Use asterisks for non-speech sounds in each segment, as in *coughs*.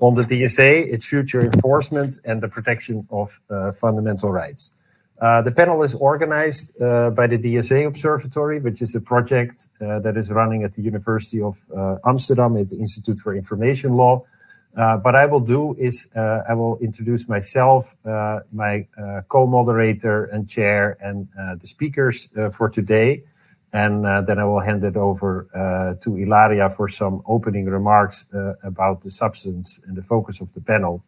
on the DSA, its future enforcement, and the protection of uh, fundamental rights. Uh, the panel is organized uh, by the DSA Observatory, which is a project uh, that is running at the University of uh, Amsterdam at the Institute for Information Law. Uh, what I will do is I will introduce myself, my co-moderator and chair, and the speakers for today. And then I will hand it over to Ilaria for some opening remarks about the substance and the focus of the panel.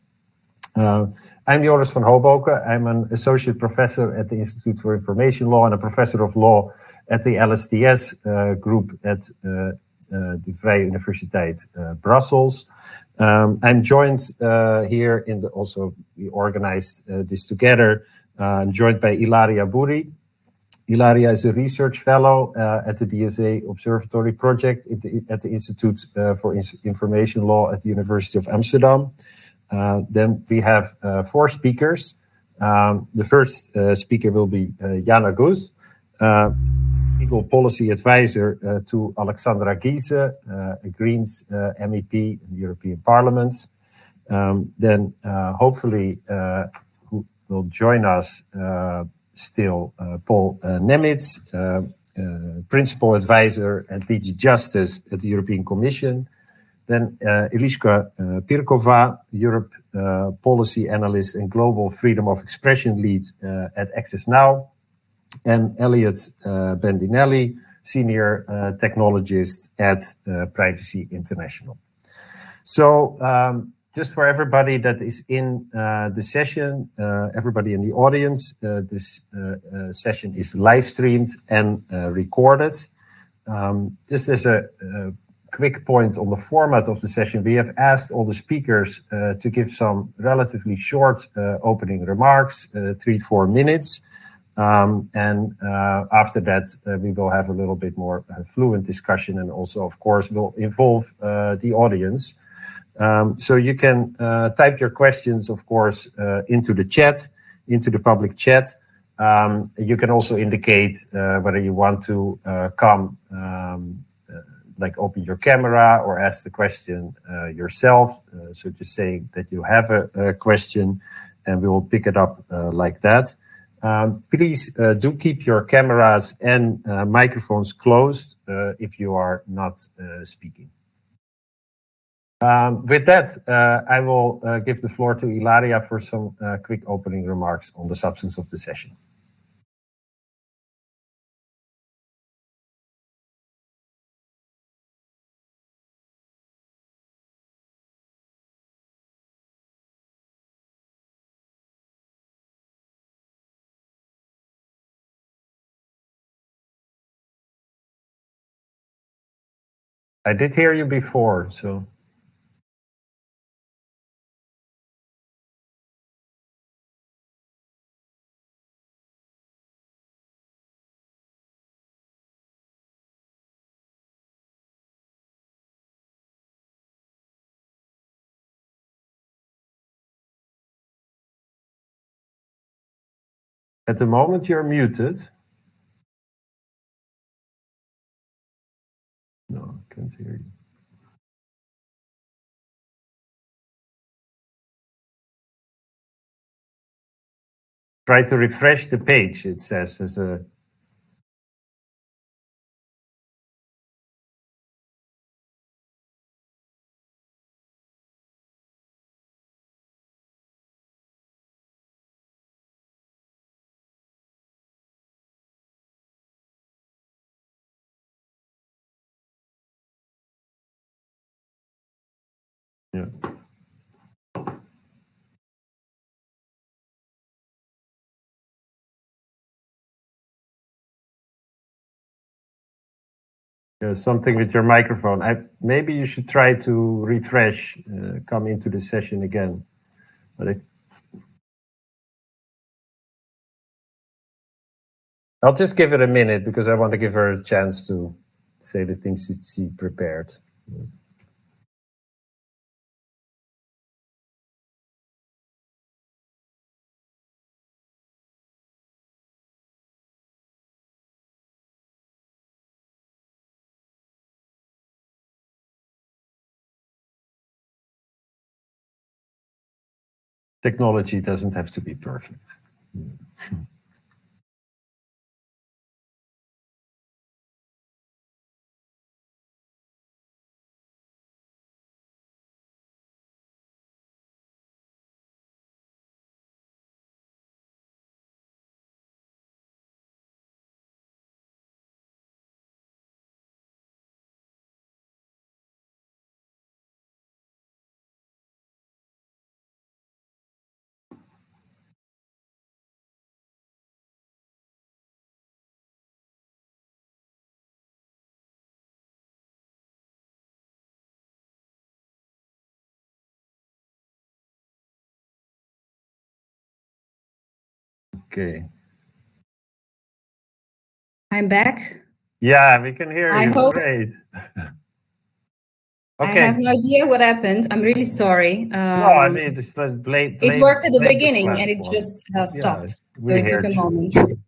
I'm Joris van Hoboken. I'm an associate professor at the Institute for Information Law and a professor of law at the LSTS uh, group at uh, uh, the Vrije Universiteit uh, Brussels. Um, I'm joined uh, here in the, also we organized uh, this together. I'm joined by Ilaria Buri. Ilaria is a research fellow at the DSA Observatory Project at the, Institute for Information Law at the University of Amsterdam. Uh, then we have uh, four speakers. Um, the first uh, speaker will be Jana Gooth, legal policy advisor to Alexandra Geese, a Greens MEP in the European Parliament. Um, then hopefully who will join us still Paul Nemitz, principal advisor at DG Justice at the European Commission. Then uh, Eliška uh, Pirkova, Europe uh, Policy Analyst and Global Freedom of Expression Lead at Access Now. And Elliot Bendinelli, Senior Technologist at Privacy International. So um, just for everybody that is in uh, the session, uh, everybody in the audience, uh, this session is live streamed and recorded. Um, this is a, quick point on the format of the session. We have asked all the speakers to give some relatively short opening remarks, three, four minutes. Um, and after that, we will have a little bit more fluent discussion and also, of course, will involve the audience. Um, so you can type your questions, of course, into the chat, into the public chat. Um, you can also indicate whether you want to come um, like open your camera or ask the question uh, yourself. Uh, so just say that you have a, question and we will pick it up uh, like that. Please uh, do keep your cameras and uh, microphones closed uh, if you are not speaking. Um, with that, uh, I will uh, give the floor to Ilaria for some uh, quick opening remarks on the substance of the session. I did hear you before, so. At the moment, you're muted. No, I can't hear you. Try to refresh the page, it says as a Something with your microphone. I, maybe you should try to refresh, uh, come into the session again. But I, I'll just give it a minute because I want to give her a chance to say the things she prepared. Technology doesn't have to be perfect. *laughs* Okay. I'm back. Yeah, we can hear I you. hope- Great. I *laughs* have no idea what happened. I'm really sorry. No, I Um, mean, it's like blame. it worked at the beginning and it just uh, stopped. So we it took a you. moment. *laughs*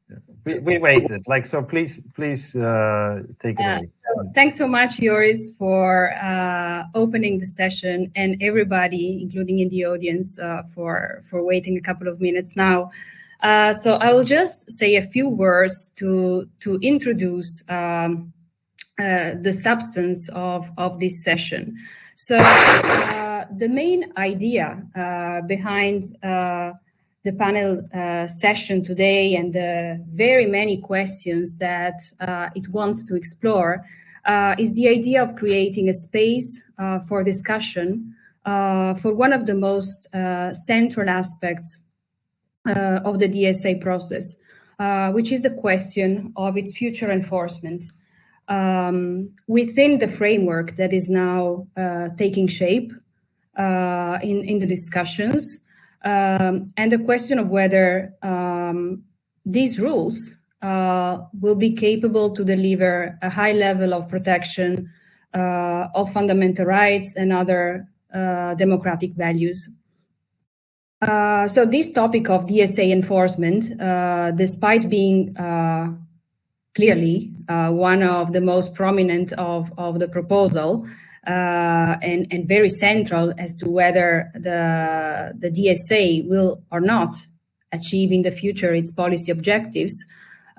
We, we waited. Like, so please, please uh, take it Uh, away. Thanks so much, Joris, for uh, opening the session and everybody, including in the audience, uh, for, for waiting a couple of minutes now. Uh, so I will just say a few words to, to introduce um, uh, the substance of, of this session. So uh, the main idea uh, behind uh, the panel uh, session today and the very many questions that it wants to explore is the idea of creating a space for discussion for one of the most central aspects of the DSA process, uh, which is the question of its future enforcement um, within the framework that is now uh, taking shape uh, in, in the discussions, um, and the question of whether um, these rules uh, will be capable to deliver a high level of protection uh, of fundamental rights and other uh, democratic values. Uh, so this topic of DSA enforcement, uh, despite being uh, clearly uh, one of the most prominent of, of the proposal uh, and, and very central as to whether the, the DSA will or not achieve in the future its policy objectives,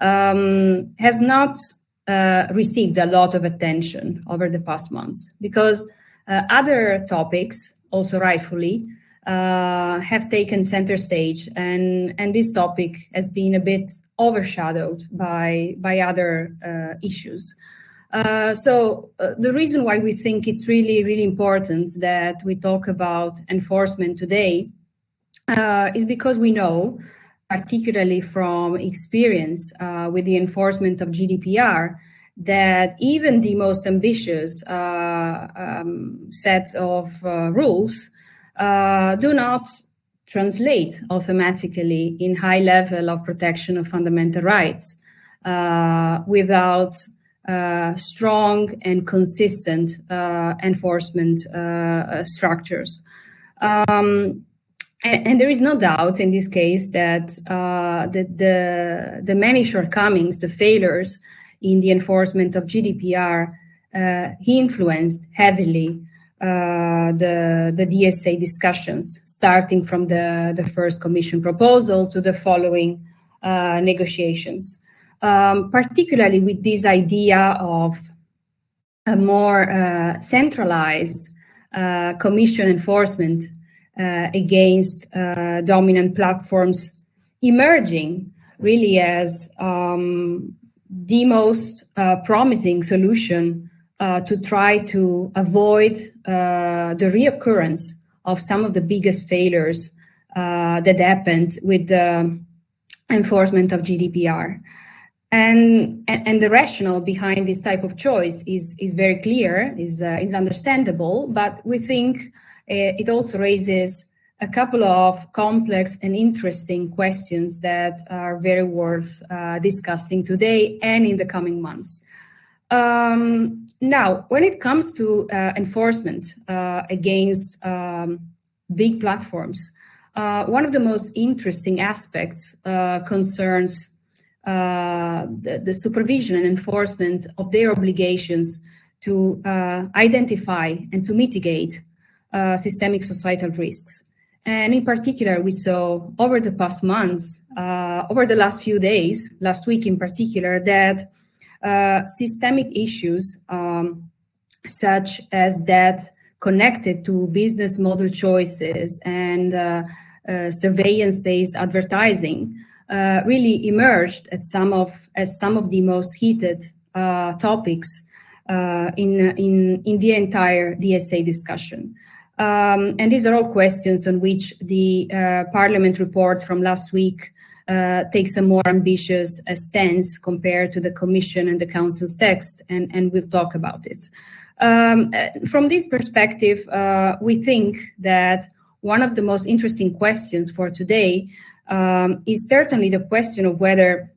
um, has not uh, received a lot of attention over the past months because other topics, also rightfully, uh, have taken center stage, and and this topic has been a bit overshadowed by by other uh, issues. Uh, so uh, the reason why we think it's really really important that we talk about enforcement today uh, is because we know, particularly from experience uh, with the enforcement of GDPR, that even the most ambitious uh, um, set of uh, rules uh, do not translate automatically in high level of protection of fundamental rights uh, without uh, strong and consistent uh, enforcement uh, structures. Um, and, and, there is no doubt in this case that uh, the, the, the, many shortcomings, the failures in the enforcement of GDPR, he influenced heavily the, the DSA discussions, starting from the, the first Commission proposal to the following uh, negotiations, um, particularly with this idea of a more uh, centralized uh, Commission enforcement uh, against dominant platforms emerging really as um, the most promising solution uh, to try to avoid uh, the reoccurrence of some of the biggest failures uh, that happened with the enforcement of GDPR. And, and, and, the rationale behind this type of choice is, is very clear, is, is understandable, but we think it also raises a couple of complex and interesting questions that are very worth discussing today and in the coming months. Um, now, when it comes to uh, enforcement uh, against um, big platforms, uh, one of the most interesting aspects concerns the, the, supervision and enforcement of their obligations to identify and to mitigate systemic societal risks. And in particular, we saw over the past months, uh, over the last few days, last week in particular, that uh, systemic issues um, such as that connected to business model choices and uh, uh surveillance-based advertising uh, really emerged at some of as some of the most heated uh, topics in in in the entire DSA discussion. Um, and these are all questions on which the uh, Parliament report from last week uh, takes a more ambitious uh, stance compared to the Commission and the Council's text, and, and we'll talk about it. Um, uh, from this perspective, uh, we think that one of the most interesting questions for today um, is certainly the question of whether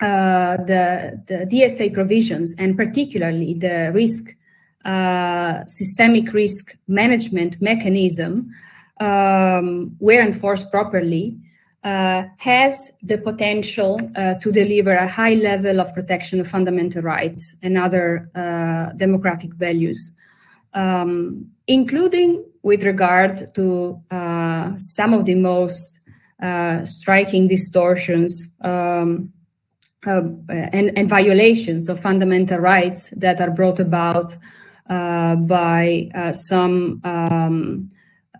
uh, the, the DSA provisions, and particularly the risk uh, systemic risk management mechanism, um, where enforced properly, uh, has the potential uh, to deliver a high level of protection of fundamental rights and other uh, democratic values, um, including with regard to uh, some of the most uh, striking distortions um, and, and, violations of fundamental rights that are brought about uh, by uh, some um,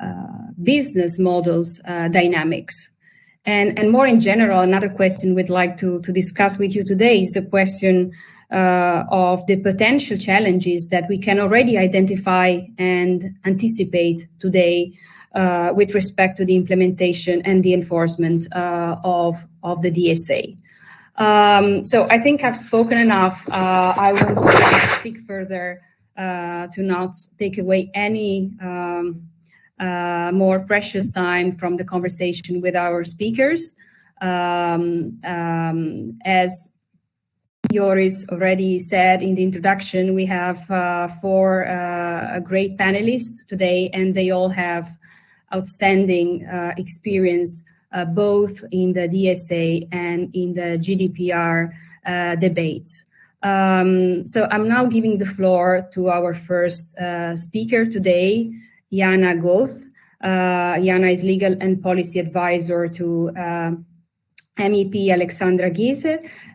uh, business models dynamics. And, and more in general, another question we'd like to, to discuss with you today is the question uh, of the potential challenges that we can already identify and anticipate today uh, with respect to the implementation and the enforcement uh, of, of the DSA. Um, so I think I've spoken enough. I won't speak further uh, to not take away any um, uh, more precious time from the conversation with our speakers. Um, um, as Joris already said in the introduction, we have uh, four uh, great panelists today, and they all have outstanding uh, experience uh, both in the DSA and in the GDPR debates. Um, so I'm now giving the floor to our first uh, speaker today, Jana Gooth. Uh, Jana is legal and policy advisor to uh, MEP Alexandra Geese.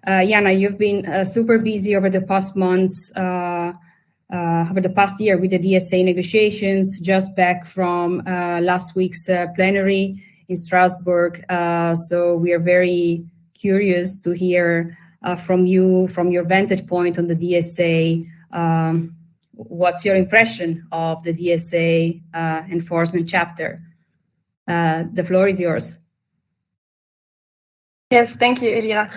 Uh, Jana, you've been uh, super busy over the past months, uh, uh, over the past year with the DSA negotiations, just back from last week's plenary in Strasbourg. so we are very curious to hear from you, from your vantage point on the DSA. Um, What's your impression of the DSA uh, enforcement chapter? Uh, the floor is yours. Yes, thank you, Ilaria.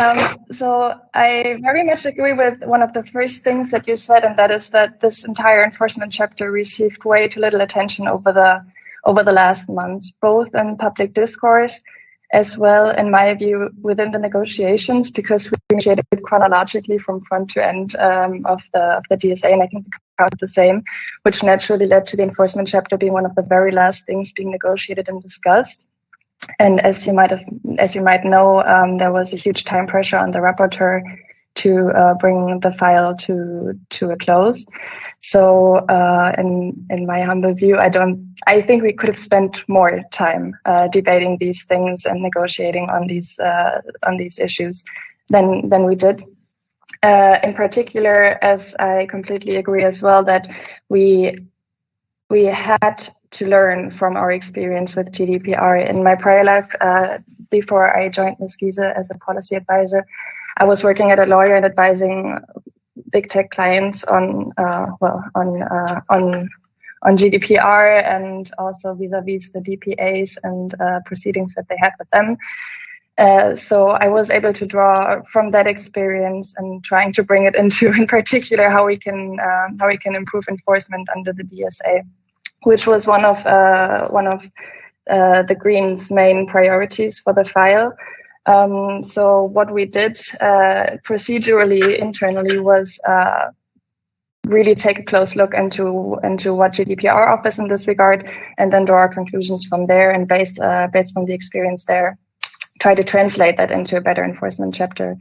Um, so I very much agree with one of the first things that you said, and that is that this entire enforcement chapter received way too little attention over the over the last months, both in public discourse as well, in my view, within the negotiations, because we initiated chronologically from front to end um, of the of the DSA, and I think the crowd the same, which naturally led to the enforcement chapter being one of the very last things being negotiated and discussed. And as you might have, as you might know, um, there was a huge time pressure on the rapporteur to uh, bring the file to to a close. So, uh, in in my humble view, I don't. I think we could have spent more time uh, debating these things and negotiating on these uh, on these issues than than we did. Uh, in particular, as I completely agree as well that we we had to learn from our experience with GDPR. In my prior life, uh, before I joined Ms. Geese as a policy advisor, I was working at a lawyer and advising big tech clients on uh, well on uh, on on GDPR and also vis-a-vis the DPAs and uh, proceedings that they had with them. Uh, so I was able to draw from that experience and trying to bring it *laughs* into, in particular, how we can uh, how we can improve enforcement under the DSA, which was one of uh, one of the Greens' main priorities for the file. Um, so what we did uh, procedurally internally was uh, really take a close look into into what GDPR offers in this regard, and then draw our conclusions from there. And based uh, based on the experience there, try to translate that into a better enforcement chapter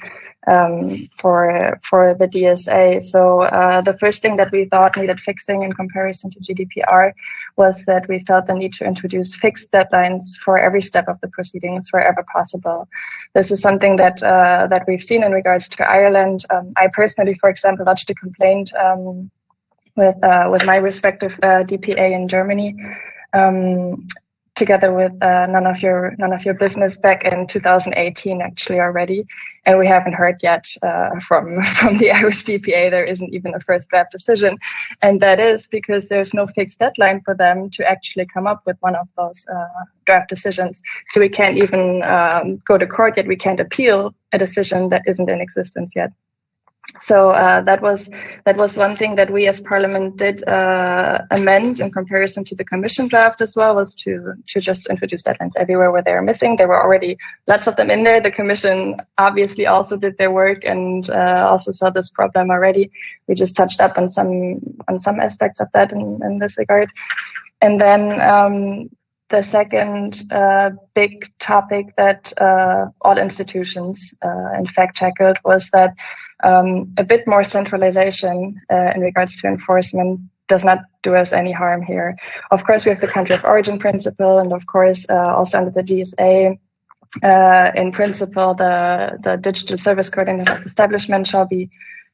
um, for for the DSA. So uh, the first thing that we thought needed fixing in comparison to GDPR was that we felt the need to introduce fixed deadlines for every step of the proceedings wherever possible. This is something that uh, that we've seen in regards to Ireland. Um, I personally, for example, lodged a complaint um, with uh, with my respective uh, DPA in Germany. Um, together with uh, none of your none of your business back in 2018 actually already and we haven't heard yet uh, from *laughs* from the Irish DPA. There isn't even a first draft decision, and that is because there's no fixed deadline for them to actually come up with one of those uh, draft decisions. So we can't even um, go to court yet. We can't appeal a decision that isn't in existence yet so uh, that was that was one thing that we as Parliament did uh, amend in comparison to the Commission draft as well was to to just introduce deadlines everywhere where they are missing. There were already lots of them in there. The Commission obviously also did their work and uh, also saw this problem already. We just touched up on some on some aspects of that in, in this regard, and then. Um, the second uh, big topic that uh, all institutions, uh, in fact, tackled was that um, a bit more centralization uh, in regards to enforcement does not do us any harm here. Of course, we have the country of origin principle, and of course, uh, also under the DSA, uh, in principle, the, the digital service coordinator of establishment shall be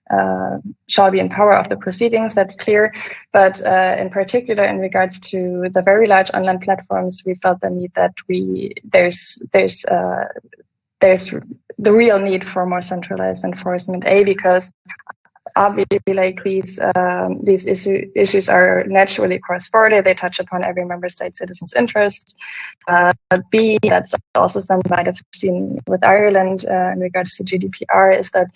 uh, shall be in power of the proceedings. That's clear. But uh, in particular, in regards to the very large online platforms, we felt the need that we there's there's uh, there's the real need for more centralized enforcement. A because obviously like these um, these issue, issues are naturally cross-border. They touch upon every member state citizen's interests. Uh, B that's also some might have seen with Ireland uh, in regards to GDPR is that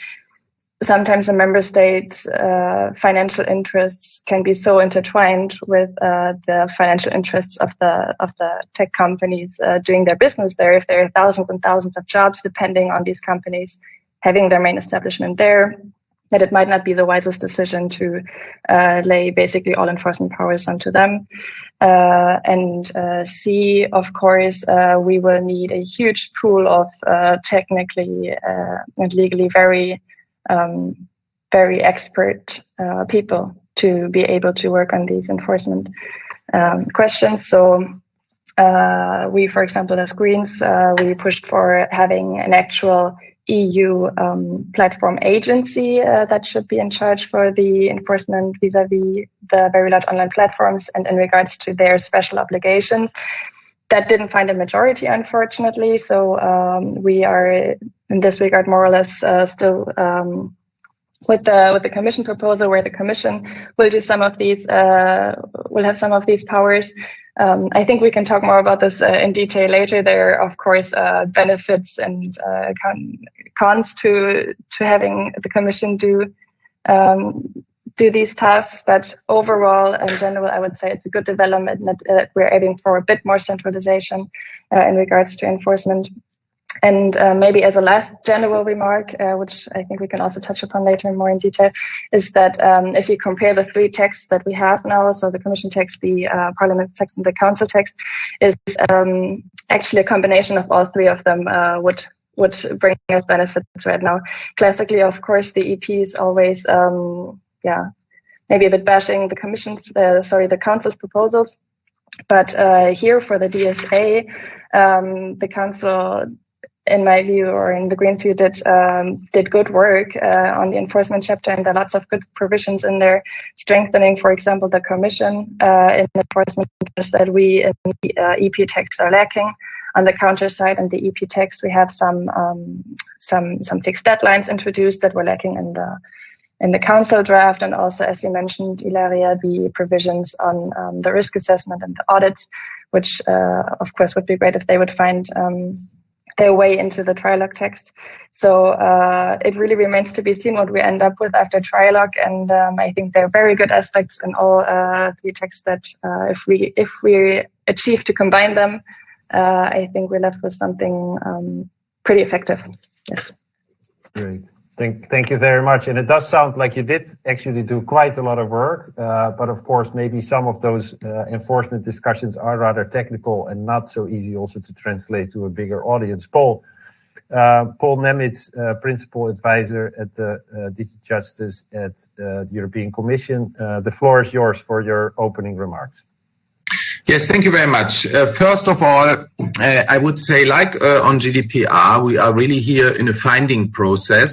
sometimes the member states' uh, financial interests can be so intertwined with uh, the financial interests of the of the tech companies uh, doing their business there. If there are thousands and thousands of jobs depending on these companies having their main establishment there, that it might not be the wisest decision to uh, lay basically all enforcement powers onto them. Uh, and uh, C, of course, we will need a huge pool of technically and legally very um, very expert uh, people to be able to work on these enforcement um, questions. So uh, we, for example, as Greens, uh, we pushed for having an actual EU um, platform agency uh, that should be in charge for the enforcement vis-a-vis the very large online platforms and in regards to their special obligations. That didn't find a majority, unfortunately. So um, we are in this regard more or less uh, still um, with the with the commission proposal where the commission will do some of these uh, will have some of these powers um, I think we can talk more about this uh, in detail later. There are, of course, uh, benefits and uh, cons to to having the Commission do um, do these tasks. But overall, in general, I would say it's a good development that we're aiming for a bit more centralization uh, in regards to enforcement. And uh, maybe as a last general remark, uh, which I think we can also touch upon later more in detail, is that um, if you compare the three texts that we have now, so the Commission text, the uh, Parliament text, and the Council text, is um, actually a combination of all three of them uh, would would bring us benefits right now. Classically, of course, the EP is always, um, yeah, maybe a bit bashing the Commission's, uh, sorry, the Council's proposals. But uh, here for the DSA, um, the Council in my view, or in the Greens view, did um, did good work uh, on the enforcement chapter, and there are lots of good provisions in there, strengthening, for example, the Commission uh, in enforcement that we in the uh, EP text are lacking. On the counter side, in the EP text, we have some um, some some fixed deadlines introduced that were lacking in the in the council draft, and also, as you mentioned, Ilaria, the provisions on um, the risk assessment and the audits, which uh, of course would be great if they would find um, their way into the trilogue text. So uh, it really remains to be seen what we end up with after trilogue. And um, I think there are very good aspects in all uh, three texts that uh, if we if we achieve to combine them, uh, I think we're left with something um, pretty effective. Yes. Great. Thank, you very much. And it does sound like you did actually do quite a lot of work, uh, but of course, maybe some of those uh, enforcement discussions are rather technical and not so easy also to translate to a bigger audience. Paul, Uh, Paul Nemitz, uh, Principal Advisor at the uh, DG Justice at uh, the European Commission. The floor is yours for your opening remarks. Yes, thank you very much. First of all, I would say, like on GDPR, we are really here in a finding process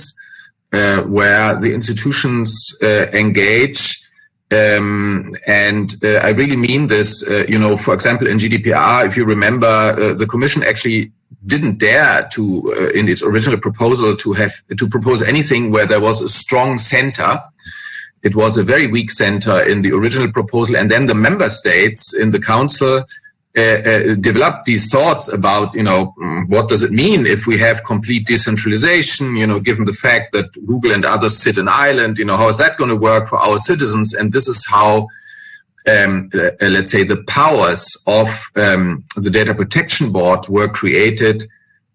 where the institutions engage um, and uh, I really mean this, uh, you know, for example, in GDPR, if you remember, uh, the Commission actually didn't dare to, uh, in its original proposal, to have to propose anything where there was a strong center. It was a very weak center in the original proposal, and then the member states in the council uh, uh, developed these thoughts about, you know, mm, what does it mean if we have complete decentralization, you know, given the fact that Google and others sit in Ireland, you know, how is that going to work for our citizens? And this is how um, uh, let's say, the powers of um, the Data Protection Board were created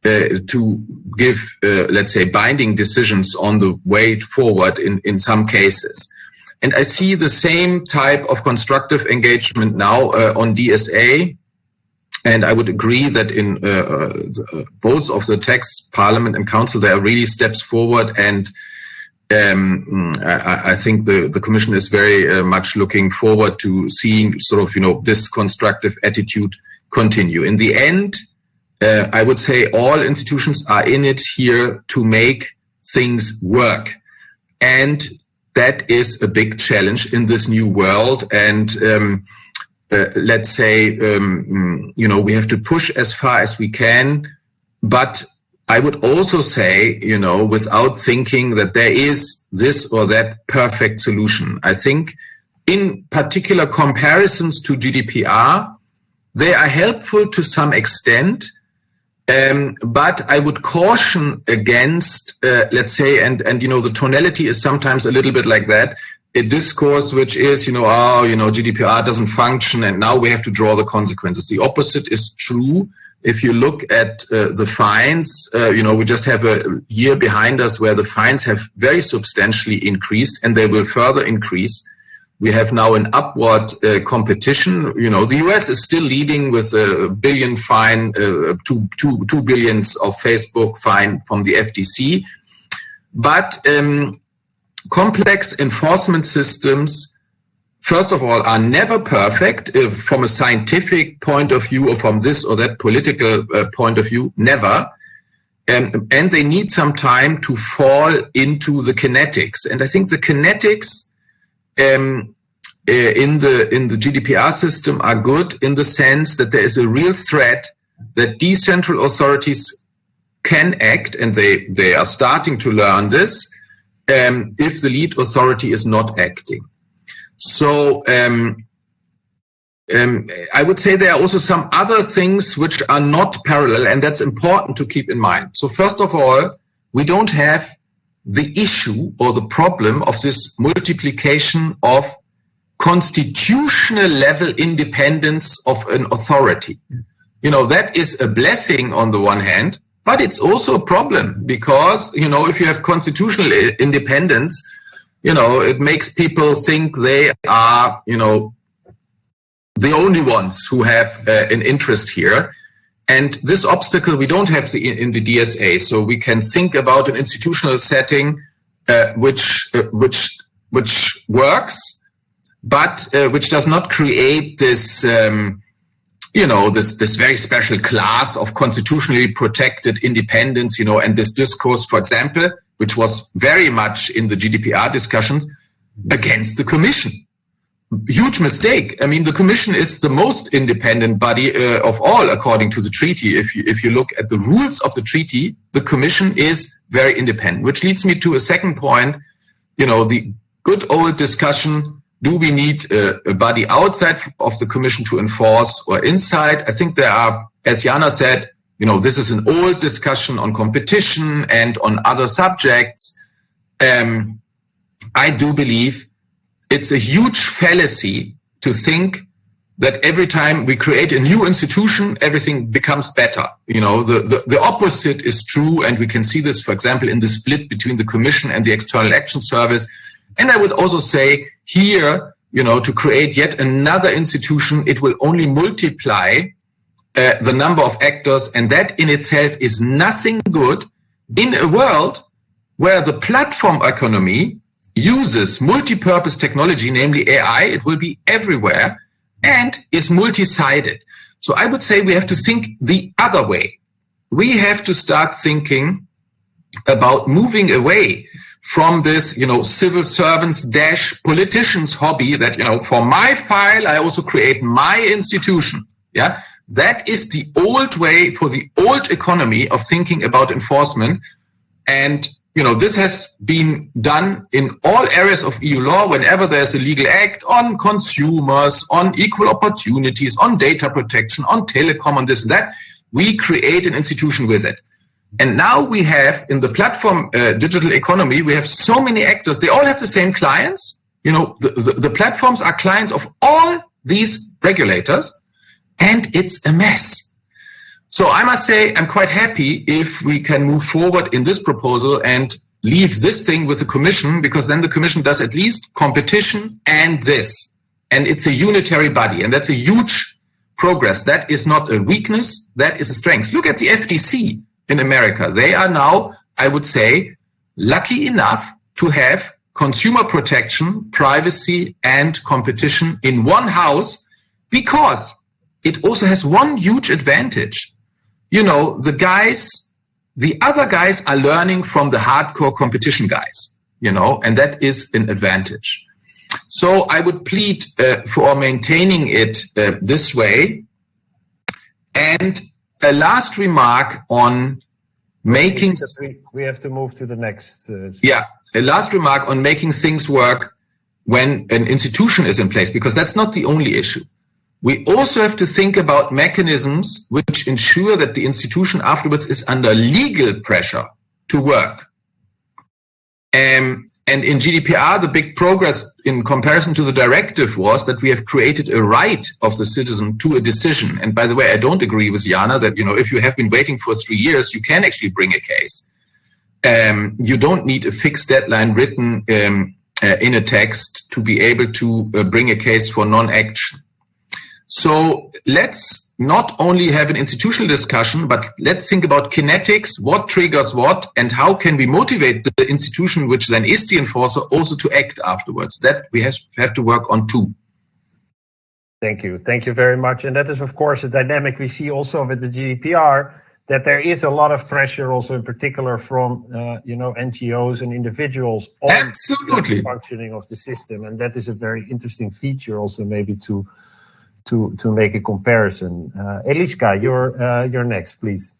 uh, to give, uh, let's say, binding decisions on the way forward in, in some cases. And I see the same type of constructive engagement now uh, on DSA. And I would agree that in uh, uh, both of the texts, Parliament and Council, there are really steps forward and um, I, I, think the, the Commission is very uh, much looking forward to seeing sort of, you know, this constructive attitude continue. In the end, uh, I would say all institutions are in it here to make things work. And that is a big challenge in this new world. And um, uh, let's say, um, you know, we have to push as far as we can, but I would also say, you know, without thinking that there is this or that perfect solution. I think in particular comparisons to GDPR, they are helpful to some extent, um, but I would caution against, uh, let's say, and, and, you know, the tonality is sometimes a little bit like that, a discourse which is, you know, oh, you know, GDPR doesn't function and now we have to draw the consequences. The opposite is true if you look at uh, the fines, uh, you know, we just have a year behind us where the fines have very substantially increased and they will further increase. We have now an upward uh, competition. You know, the US is still leading with a billion fine, uh, two, two, two billions of Facebook fine from the FTC. But um, complex enforcement systems first of all, are never perfect uh, from a scientific point of view or from this or that political uh, point of view, never. Um, and they need some time to fall into the kinetics. And I think the kinetics um, uh, in the in the GDPR system are good in the sense that there is a real threat that decentral authorities can act, and they they are starting to learn this um, if the lead authority is not acting. So um, um, I would say there are also some other things which are not parallel, and that's important to keep in mind. So first of all, we don't have the issue or the problem of this multiplication of constitutional level independence of an authority. You know, that is a blessing on the one hand, but it's also a problem because, you know, if you have constitutional independence, you know, it makes people think they are, you know, the only ones who have uh, an interest here. And this obstacle we don't have the, in the DSA. So we can think about an institutional setting uh, which uh, which which works, but uh, which does not create this. Um, you know this this very special class of constitutionally protected independence you know and this discourse for example which was very much in the GDPR discussions against the Commission. Huge mistake. I mean, the Commission is the most independent body uh, of all, according to the treaty. If you, if you look at the rules of the treaty, the Commission is very independent, which leads me to a second point. You know, the good old discussion do we need a, a, body outside of the commission to enforce or inside? I think there are, as Jana said, you know, this is an old discussion on competition and on other subjects. Um, I do believe it's a huge fallacy to think that every time we create a new institution, everything becomes better. You know, the, the, the, opposite is true. And we can see this, for example, in the split between the Commission and the External Action Service. And I would also say here, you know, to create yet another institution, it will only multiply uh, the number of actors, and that in itself is nothing good in a world where the platform economy uses multi-purpose technology, namely AI, it will be everywhere, and is multi-sided. So I would say we have to think the other way. We have to start thinking about moving away from this, you know, civil servants dash politicians hobby that, you know, for my file, I also create my institution. Yeah. That is the old way for the old economy of thinking about enforcement. And, you know, this has been done in all areas of EU law whenever there's a legal act on consumers, on equal opportunities, on data protection, on telecom, on this and that. We create an institution with it. And now we have in the platform uh, digital economy, we have so many actors. They all have the same clients. You know, the, the, the platforms are clients of all these regulators and it's a mess. So I must say, I'm quite happy if we can move forward in this proposal and leave this thing with the commission because then the commission does at least competition and this. And it's a unitary body and that's a huge progress. That is not a weakness. That is a strength. Look at the FTC in America. They are now, I would say, lucky enough to have consumer protection, privacy, and competition in one house because it also has one huge advantage. You know, the guys, the other guys are learning from the hardcore competition guys, you know, and that is an advantage. So I would plead uh, for maintaining it uh, this way. And a last remark on making we, we have to move to the next uh, yeah a last remark on making things work when an institution is in place because that's not the only issue. We also have to think about mechanisms which ensure that the institution afterwards is under legal pressure to work. Um, and in GDPR, the big progress in comparison to the directive was that we have created a right of the citizen to a decision. And by the way, I don't agree with Jana that, you know, if you have been waiting for three years, you can actually bring a case. Um, you don't need a fixed deadline written um, uh, in a text to be able to uh, bring a case for non-action. So let's not only have an institutional discussion, but let's think about kinetics, what triggers what, and how can we motivate the institution, which then is the enforcer, also to act afterwards. That we have, have to work on too. Thank you. Thank you very much. And that is, of course, a dynamic we see also with the GDPR, that there is a lot of pressure also in particular from, uh, you know, NGOs and individuals on Absolutely. the functioning of the system. And that is a very interesting feature also maybe to to to make a comparison. Uh, Eliška, you're uh, you're next, please.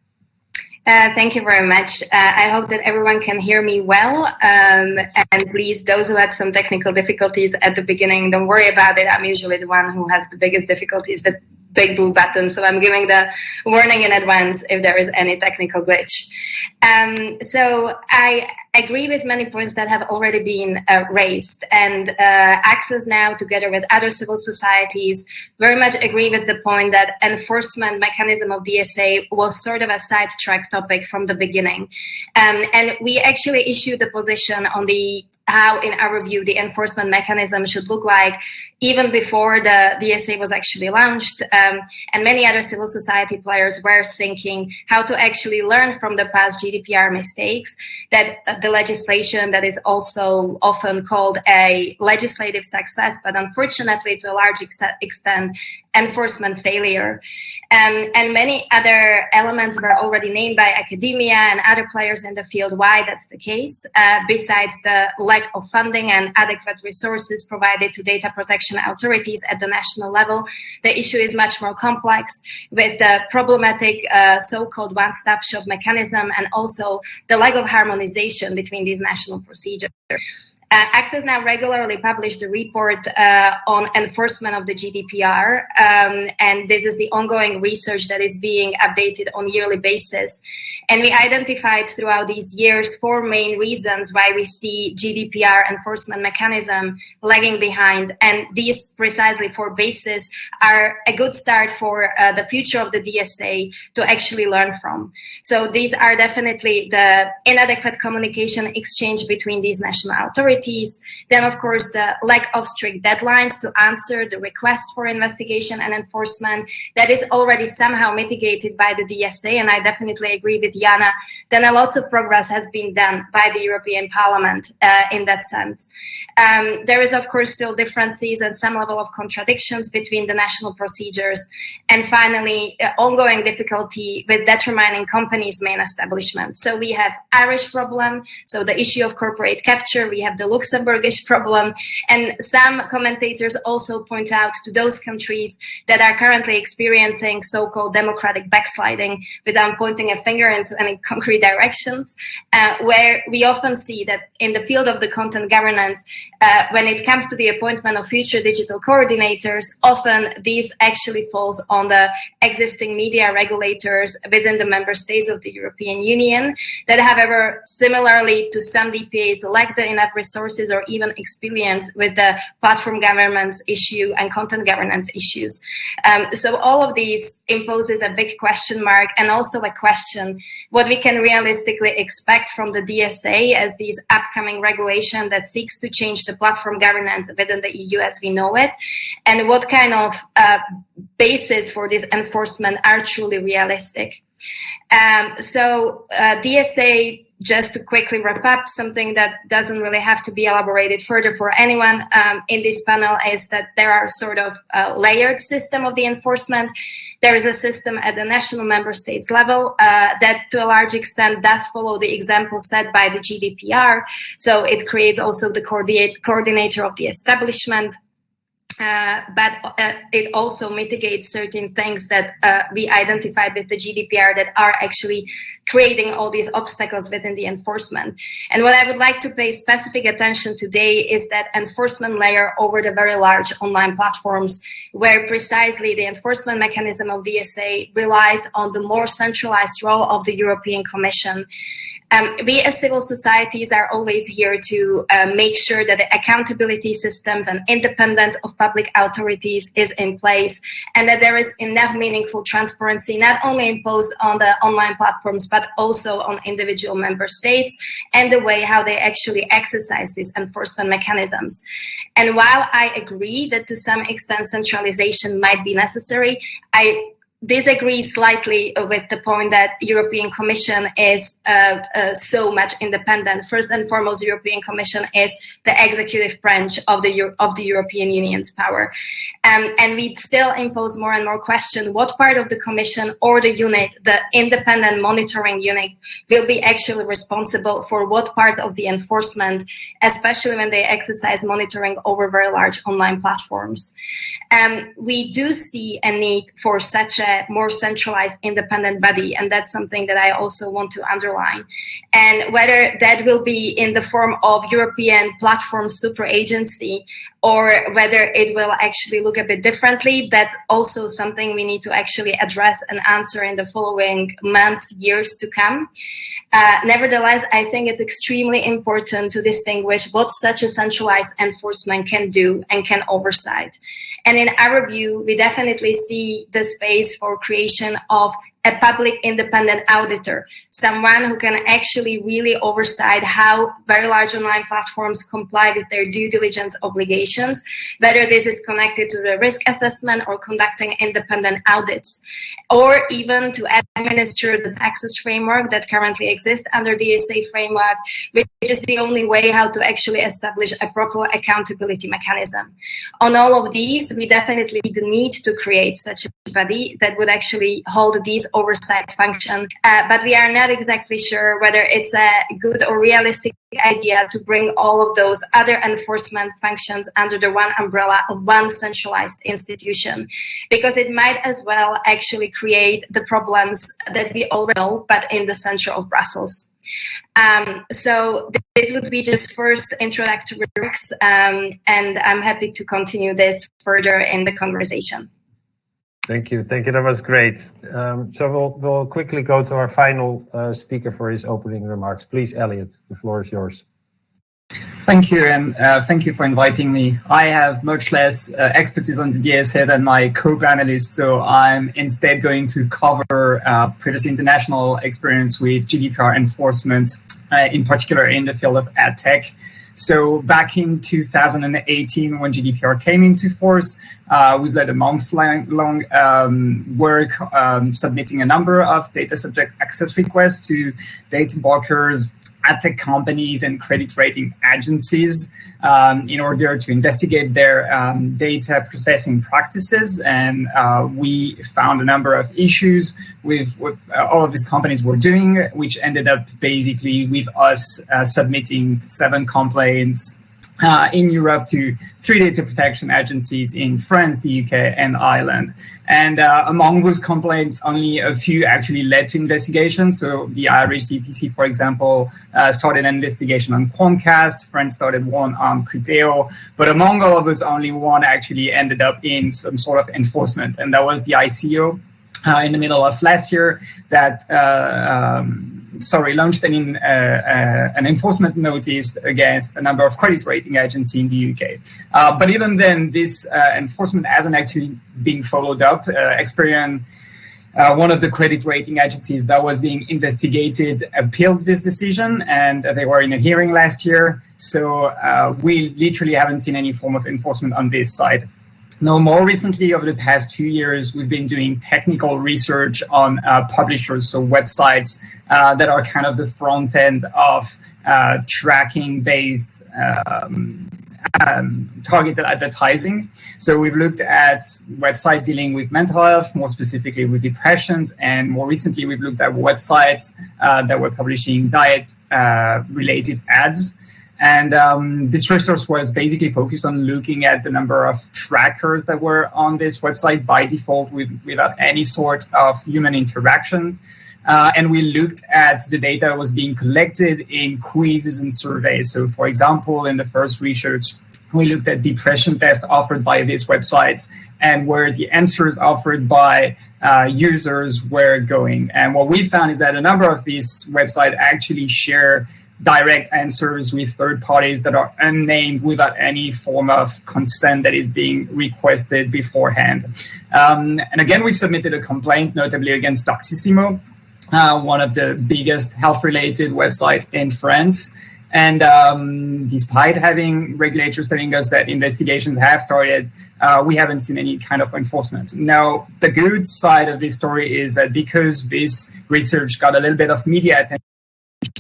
Uh, thank you very much. I hope that everyone can hear me well. Um, and please, those who had some technical difficulties at the beginning, don't worry about it. I'm usually the one who has the biggest difficulties with BigBlueButton. So I'm giving the warning in advance if there is any technical glitch. Um, so I agree with many points that have already been uh, raised and uh, Access Now together with other civil societies very much agree with the point that enforcement mechanism of DSA was sort of a sidetrack topic from the beginning. Um, and we actually issued a position on the how, in our view, the enforcement mechanism should look like even before the DSA was actually launched. Um, and many other civil society players were thinking how to actually learn from the past GDPR mistakes that the legislation that is also often called a legislative success, but unfortunately to a large ex extent, enforcement failure. Um, and many other elements were already named by academia and other players in the field why that's the case, uh, besides the lack of funding and adequate resources provided to data protection authorities at the national level. The issue is much more complex with the problematic uh, so-called one-stop shop mechanism and also the lack of harmonization between these national procedures. Uh, Access Now regularly published a report uh, on enforcement of the GDPR, um, and this is the ongoing research that is being updated on yearly basis. And we identified throughout these years four main reasons why we see GDPR enforcement mechanism lagging behind, and these precisely four bases are a good start for uh, the future of the DSA to actually learn from. So these are definitely the inadequate communication exchange between these national authorities capabilities. Then, of course, the lack of strict deadlines to answer the request for investigation and enforcement that is already somehow mitigated by the DSA. And I definitely agree with Jana. Then a lot of progress has been done by the European Parliament uh, in that sense. Um, there is, of course, still differences and some level of contradictions between the national procedures. And finally, uh, ongoing difficulty with determining companies' main establishment. So we have Irish problem, so the issue of corporate capture, we have the Luxembourgish problem, and some commentators also point out to those countries that are currently experiencing so-called democratic backsliding without pointing a finger into any concrete directions, uh, where we often see that in the field of the content governance, uh, when it comes to the appointment of future digital coordinators, often these actually falls on the existing media regulators within the member states of the European Union that, however, similarly to some DPAs lack the enough resources or even experience with the platform governance issue and content governance issues. Um, so all of these imposes a big question mark and also a question what we can realistically expect from the DSA as this upcoming regulation that seeks to change the platform governance within the EU as we know it, and what kind of uh, basis for this enforcement are truly realistic. Um, so uh, DSA just to quickly wrap up, something that doesn't really have to be elaborated further for anyone um, in this panel is that there are sort of a layered system of the enforcement. There is a system at the national member states level uh, that to a large extent does follow the example set by the GDPR. So it creates also the coordinator of the establishment, uh, but uh, it also mitigates certain things that uh, we identified with the GDPR that are actually creating all these obstacles within the enforcement. And what I would like to pay specific attention today is that enforcement layer over the very large online platforms where precisely the enforcement mechanism of the DSA relies on the more centralized role of the European Commission um, we as civil societies are always here to uh, make sure that the accountability systems and independence of public authorities is in place and that there is enough meaningful transparency not only imposed on the online platforms but also on individual member states and the way how they actually exercise these enforcement mechanisms. And while I agree that to some extent centralization might be necessary, I disagree slightly with the point that European Commission is uh, uh, so much independent. First and foremost, European Commission is the executive branch of the Euro of the European Union's power, um, and we still impose more and more question what part of the Commission or the unit, the independent monitoring unit, will be actually responsible for what parts of the enforcement, especially when they exercise monitoring over very large online platforms. Um, we do see a need for such more centralized independent body. And that's something that I also want to underline. And whether that will be in the form of European platform super agency or whether it will actually look a bit differently, that's also something we need to actually address and answer in the following months, years to come. Uh, nevertheless, I think it's extremely important to distinguish what such a centralized enforcement can do and can oversight. And in our view, we definitely see the space for creation of a public independent auditor, someone who can actually really oversight how very large online platforms comply with their due diligence obligations, whether this is connected to the risk assessment or conducting independent audits, or even to administer the access framework that currently exists under the DSA framework, which is the only way how to actually establish a proper accountability mechanism. On all of these, we definitely need to create such a body that would actually hold these oversight function. Uh, but we are not exactly sure whether it's a good or realistic idea to bring all of those other enforcement functions under the one umbrella of one centralized institution, because it might as well actually create the problems that we already know, but in the center of Brussels. Um, so this would be just first introductory remarks, um, and I'm happy to continue this further in the conversation. Thank you. Thank you. That was great. Um, so we'll, we'll quickly go to our final uh, speaker for his opening remarks. Please, Elliot, the floor is yours. Thank you, and uh, thank you for inviting me. I have much less uh, expertise on the DSA than my co-panelists, so I'm instead going to cover previous international experience with GDPR enforcement, in particular in the field of ad tech. So back in 2018, when GDPR came into force, uh, we've led a month-long um, work um, submitting a number of data subject access requests to data brokers, ad tech companies and credit rating agencies um, in order to investigate their um, data processing practices. And uh, we found a number of issues with what uh, all of these companies were doing, which ended up basically with us uh, submitting seven complaints uh, in Europe to three data protection agencies in France, the UK, and Ireland. And uh, among those complaints, only a few actually led to investigation. So the Irish DPC, for example, uh, started an investigation on Quantcast. France started one on Criteo. But among all of those, only one actually ended up in some sort of enforcement, and that was the ICO. Uh, in the middle of last year, that uh, um, sorry, launched an, uh, uh, an enforcement notice against a number of credit rating agencies in the UK. Uh, but even then, this uh, enforcement hasn't actually been followed up. Uh, Experian, one of the credit rating agencies that was being investigated, appealed this decision, and they were in a hearing last year. So we literally haven't seen any form of enforcement on this side. Now, more recently, over the past two years, we've been doing technical research on uh, publishers, so websites uh, that are kind of the front end of uh, tracking based um, um, targeted advertising. So we've looked at websites dealing with mental health, more specifically with depressions, and more recently we've looked at websites uh, that were publishing diet uh, related ads. And um, this resource was basically focused on looking at the number of trackers that were on this website by default with, without any sort of human interaction. Uh, and we looked at the data that was being collected in quizzes and surveys. So for example, in the first research, we looked at depression tests offered by these websites and where the answers offered by uh, users were going. And what we found is that a number of these websites actually share direct answers with third parties that are unnamed without any form of consent that is being requested beforehand. Um, and again, we submitted a complaint, notably against Doctissimo, uh, one of the biggest health-related websites in France. And um, despite having regulators telling us that investigations have started, uh, we haven't seen any kind of enforcement. Now, the good side of this story is that because this research got a little bit of media attention,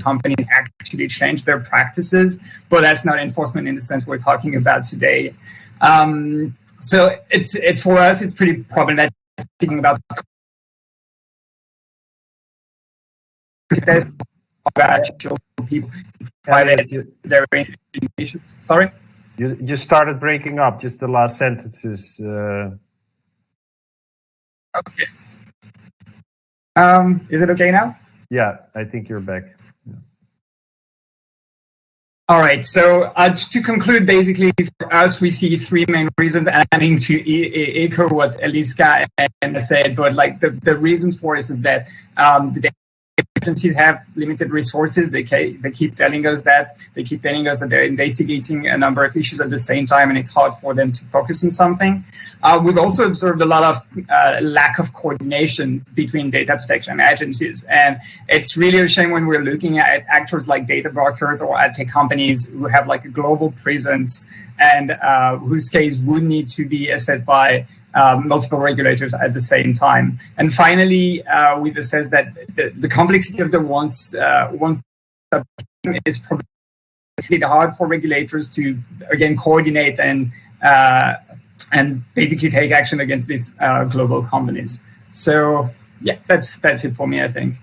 companies actually change their practices, but that's not enforcement in the sense we're talking about today. Um, so it's it for us, it's pretty problematic thinking about people private their informations. Sorry. You you started breaking up. Just the last sentences. Uh... Okay. Um, is it okay now? Yeah, I think you're back. All right. So uh, to conclude, basically, for us, we see three main reasons, adding to echo what Eliska said. But like the, the reasons for this is that um, the agencies have limited resources. They, they keep telling us that. They keep telling us that they're investigating a number of issues at the same time, and it's hard for them to focus on something. Uh, we've also observed a lot of uh, lack of coordination between data protection agencies. And it's really a shame when we're looking at actors like data brokers or ad tech companies who have like a global presence and uh, whose case would need to be assessed by um, multiple regulators at the same time. And finally, uh, we've that the, the, complexity of the once uh, once is probably hard for regulators to again coordinate and uh, and basically take action against these uh, global companies. So yeah, that's that's it for me. I think.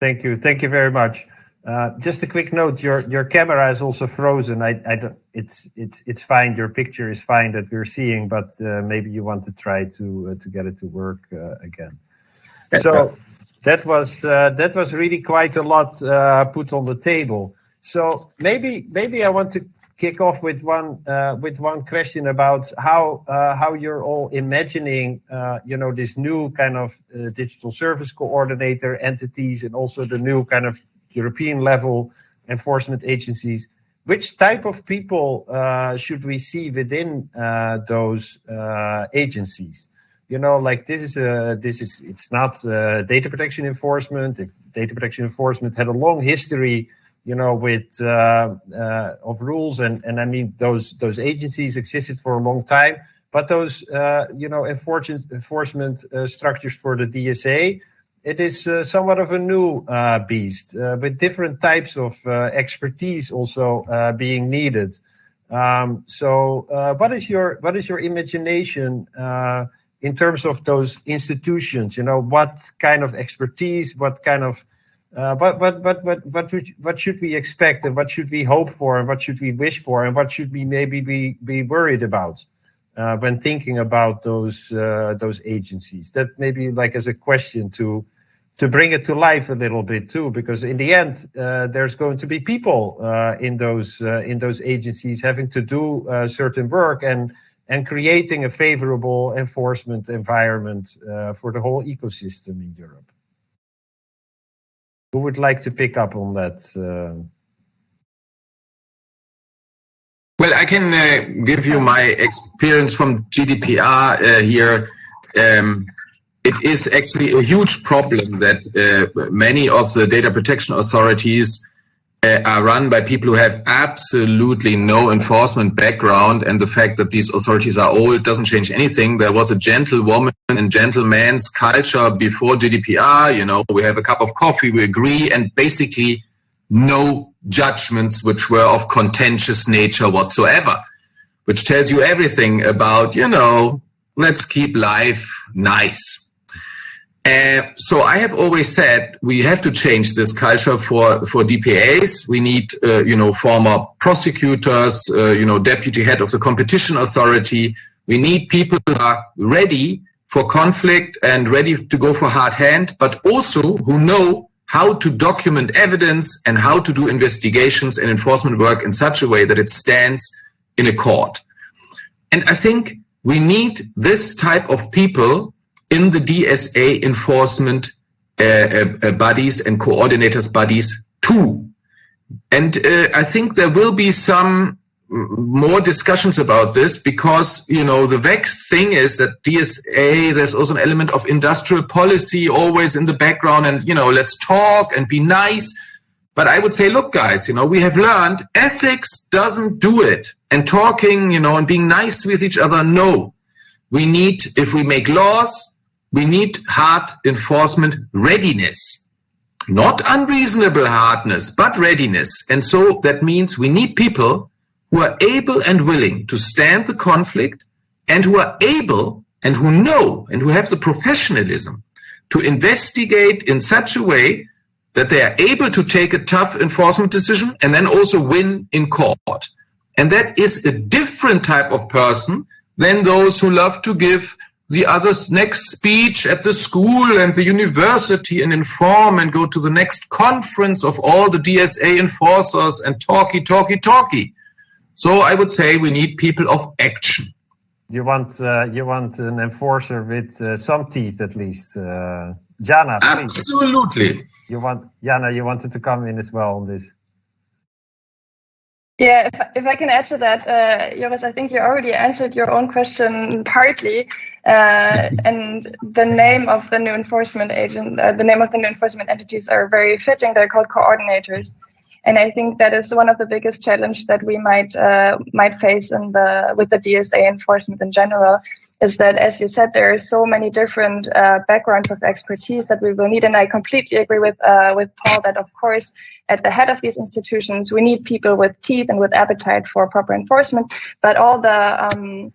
Thank you. Thank you very much. Uh, just a quick note: your your camera is also frozen. I, I don't. It's it's it's fine. Your picture is fine that we're seeing, but uh, maybe you want to try to uh, to get it to work uh, again. So that was uh, that was really quite a lot uh, put on the table. So maybe maybe I want to kick off with one with one question about how how you're all imagining you know this new kind of digital service coordinator entities and also the new kind of European level enforcement agencies, which type of people uh, should we see within uh, those uh, agencies? You know, like this is a this is it's not data protection enforcement. If data protection enforcement had a long history you know, with of rules and and I mean those those agencies existed for a long time, but those uh, you know enforcement enforcement structures for the DSA, it is uh, somewhat of a new uh, beast with different types of expertise also being needed. Um, so, what is your what is your imagination? in terms of those institutions, you know, what kind of expertise, what kind of uh, but but but but what what should we expect and what should we hope for and what should we wish for and what should we maybe be be worried about uh, when thinking about those uh, those agencies? That maybe like as a question to to bring it to life a little bit too, because in the end uh, there's going to be people uh, in those uh, in those agencies having to do certain work and and creating a favorable enforcement environment for the whole ecosystem in Europe. Who would like to pick up on that? Can uh, give you my experience from GDPR uh, here. Um, it is actually a huge problem that uh, many of the data protection authorities uh, are run by people who have absolutely no enforcement background and the fact that these authorities are old doesn't change anything. There was a gentlewoman and gentleman's culture before GDPR, you know, we have a cup of coffee, we agree, and basically no judgments which were of contentious nature whatsoever, which tells you everything about, you know, let's keep life nice. Uh, so I have always said we have to change this culture for for DPAs. We need uh, you know former prosecutors, uh, you know deputy head of the competition authority. We need people who are ready for conflict and ready to go for hard hand, but also who know how to document evidence and how to do investigations and enforcement work in such a way that it stands in a court. And I think we need this type of people in the DSA enforcement uh, uh, uh, bodies and coordinators bodies too. And uh, I think there will be some more discussions about this because you know the vexed thing is that DSA there's also an element of industrial policy always in the background and you know let's talk and be nice but I would say look guys you know we have learned ethics doesn't do it and talking you know and being nice with each other no we need if we make laws we need hard enforcement readiness. Not unreasonable hardness, but readiness. And so that means we need people who are able and willing to stand the conflict and who are able and who know and who have the professionalism to investigate in such a way that they are able to take a tough enforcement decision and then also win in court. And that is a different type of person than those who love to give the other's next speech at the school and the university and inform and go to the next conference of all the DSA enforcers and talky, talky, talky. So I would say we need people of action. You want uh, you want an enforcer with uh, some teeth at least, uh, Jana. Please. Absolutely. You want Jana? You wanted to come in as well on this. Yeah, if, if I can add to that, uh, Joris, I think you already answered your own question partly. Uh, and the name of the new enforcement agent, uh, the name of the new enforcement entities are very fitting. They're called coordinators, and I think that is one of the biggest challenge that we might uh, might face in the with the DSA enforcement in general. Is that, as you said, there are so many different uh, backgrounds of expertise that we will need, and I completely agree with uh, with Paul that, of course, at the head of these institutions, we need people with teeth and with appetite for proper enforcement, but all the um,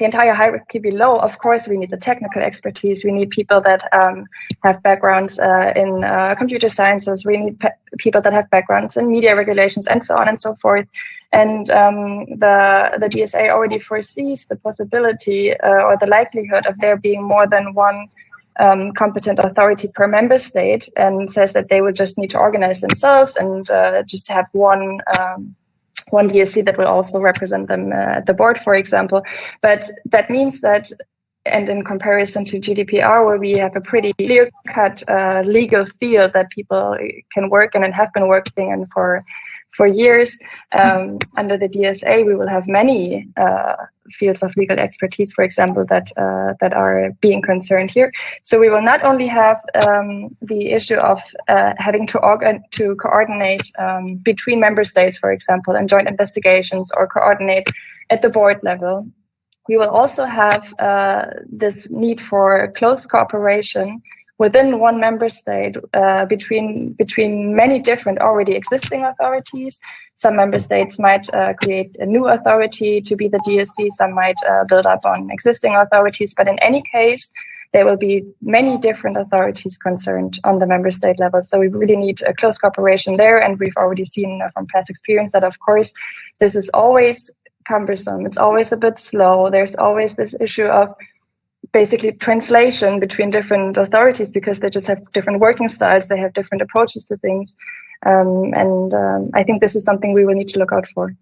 the entire hierarchy below, of course, we need the technical expertise. We need people that um, have backgrounds uh, in uh, computer sciences. We need pe- people that have backgrounds in media regulations and so on and so forth. And um, the the DSA already foresees the possibility uh, or the likelihood of there being more than one um, competent authority per member state, and says that they would just need to organize themselves and uh, just have one um, one DSC that will also represent them uh, at the board, for example. But that means that, and in comparison to GDPR, where we have a pretty clear-cut uh, legal field that people can work in and have been working in for for years. Um, under the DSA, we will have many uh, fields of legal expertise, for example, that uh, that are being concerned here. So we will not only have um, the issue of uh, having to organ to coordinate um, between member states, for example, and joint investigations, or coordinate at the board level. We will also have uh, this need for close cooperation within one member state uh, between between many different already existing authorities. Some member states might uh, create a new authority to be the DSC. Some might uh, build up on existing authorities. But in any case, there will be many different authorities concerned on the member state level. So we really need a close cooperation there. And we've already seen from past experience that, of course, this is always cumbersome. It's always a bit slow. There's always this issue of basically translation between different authorities because they just have different working styles, they have different approaches to things. Um, and um, I think this is something we will need to look out for.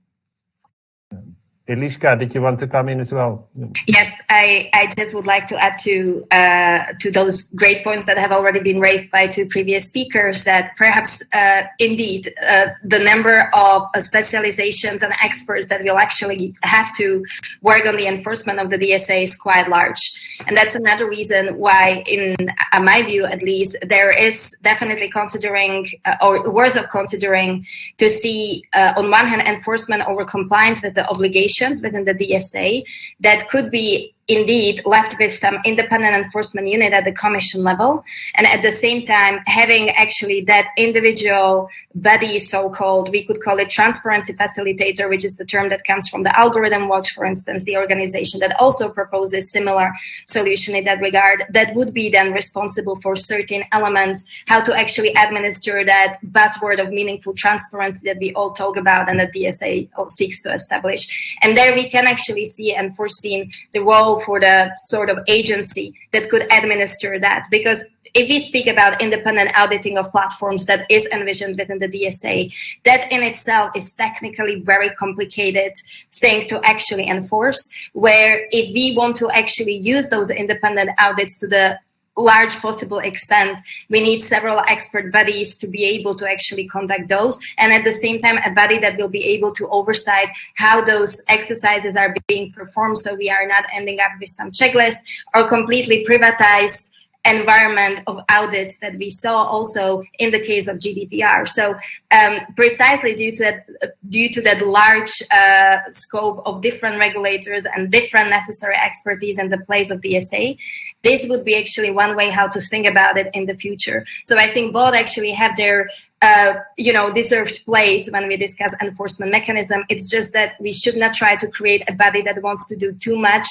Eliska, did you want to come in as well? Yes, I, I just would like to add to uh, to those great points that have already been raised by two previous speakers that perhaps uh, indeed uh, the number of uh, specializations and experts that will actually have to work on the enforcement of the DSA is quite large. And that's another reason why, in uh, my view at least, there is definitely considering uh, or worth of considering to see on one hand enforcement over compliance with the obligation within the DSA that could be indeed left with some independent enforcement unit at the commission level. And at the same time having actually that individual body so-called we could call it transparency facilitator which is the term that comes from the algorithm watch for instance the organization that also proposes similar solution in that regard that would be then responsible for certain elements how to actually administer that buzzword of meaningful transparency that we all talk about and that DSA seeks to establish. And there we can actually see and foresee the role for the sort of agency that could administer that. Because if we speak about independent auditing of platforms that is envisioned within the DSA, that in itself is technically very complicated thing to actually enforce. Where if we want to actually use those independent audits to the large possible extent, we need several expert bodies to be able to actually conduct those. And at the same time, a body that will be able to oversight how those exercises are being performed. So we are not ending up with some checklist or completely privatized environment of audits that we saw also in the case of GDPR. So um, precisely due to that, due to that large uh, scope of different regulators and different necessary expertise in the place of the DSA, this would be actually one way how to think about it in the future. So I think both actually have their uh, you know, deserved place when we discuss enforcement mechanism. It's just that we should not try to create a body that wants to do too much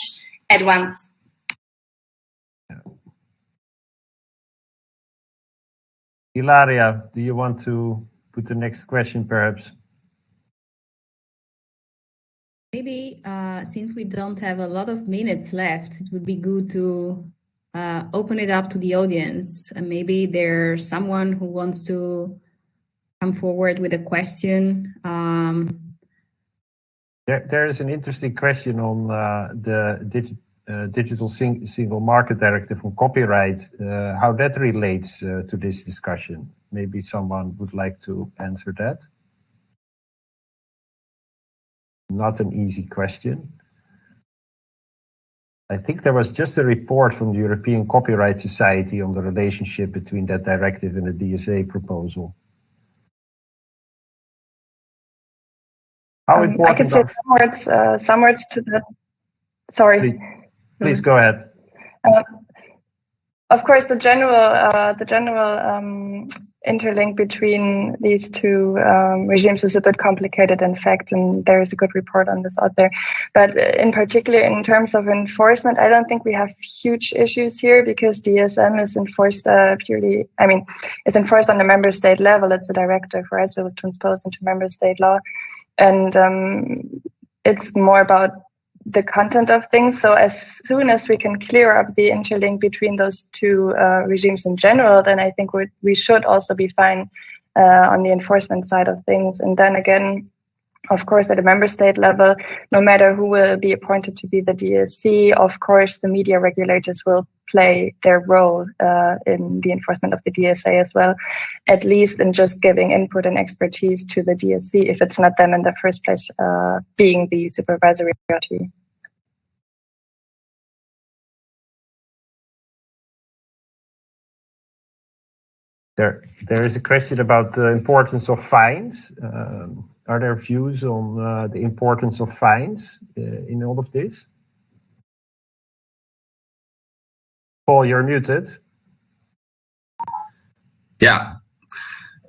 at once. Ilaria, do you want to put the next question perhaps? Maybe uh, since we don't have a lot of minutes left, it would be good to uh, open it up to the audience. And maybe there's someone who wants to come forward with a question. Um, there, there is an interesting question on uh, the digital uh, digital sing single market directive on copyright, uh, how that relates uh, to this discussion. Maybe someone would like to answer that. Not an easy question. I think there was just a report from the European Copyright Society on the relationship between that directive and the DSA proposal. How um, I could say some words, uh, some words to that. Sorry. Please. Please go ahead. Uh, of course, the general uh, the general um, interlink between these two um, regimes is a bit complicated, in fact, and there is a good report on this out there. But in particular, in terms of enforcement, I don't think we have huge issues here because DSM is enforced uh, purely. I mean, it's enforced on the member state level. It's a directive, right? So it was transposed into member state law, and um, it's more about the content of things. So as soon as we can clear up the interlink between those two uh, regimes in general, then I think we we should also be fine uh, on the enforcement side of things. And then again, of course, at a member state level, no matter who will be appointed to be the DSC, of course, the media regulators will play their role uh, in the enforcement of the DSA as well, at least in just giving input and expertise to the DSC if it's not them in the first place uh, being the supervisory authority. There, there is a question about the importance of fines. Um, are there views on uh, the importance of fines uh, in all of this? Paul, you're muted. Yeah.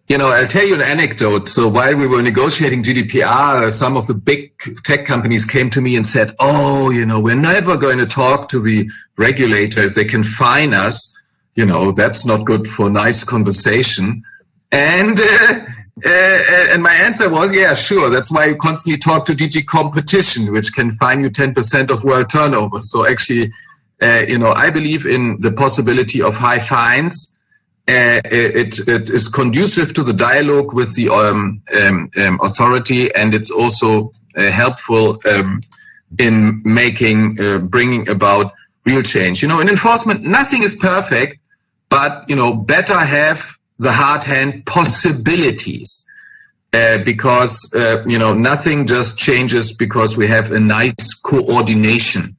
You know, I'll tell you an anecdote. So while we were negotiating GDPR, some of the big tech companies came to me and said, oh, you know, we're never going to talk to the regulator if they can fine us you know, that's not good for nice conversation. And uh, uh, and my answer was, yeah, sure. That's why you constantly talk to DG Competition, which can fine you 10% of world turnover. So actually, uh, you know, I believe in the possibility of high fines. Uh, it, it is conducive to the dialogue with the um, um, um, authority, and it's also uh, helpful um, in making, uh, bringing about real change. You know, in enforcement, nothing is perfect, but you know better have the hard hand possibilities uh, because uh, you know nothing just changes because we have a nice coordination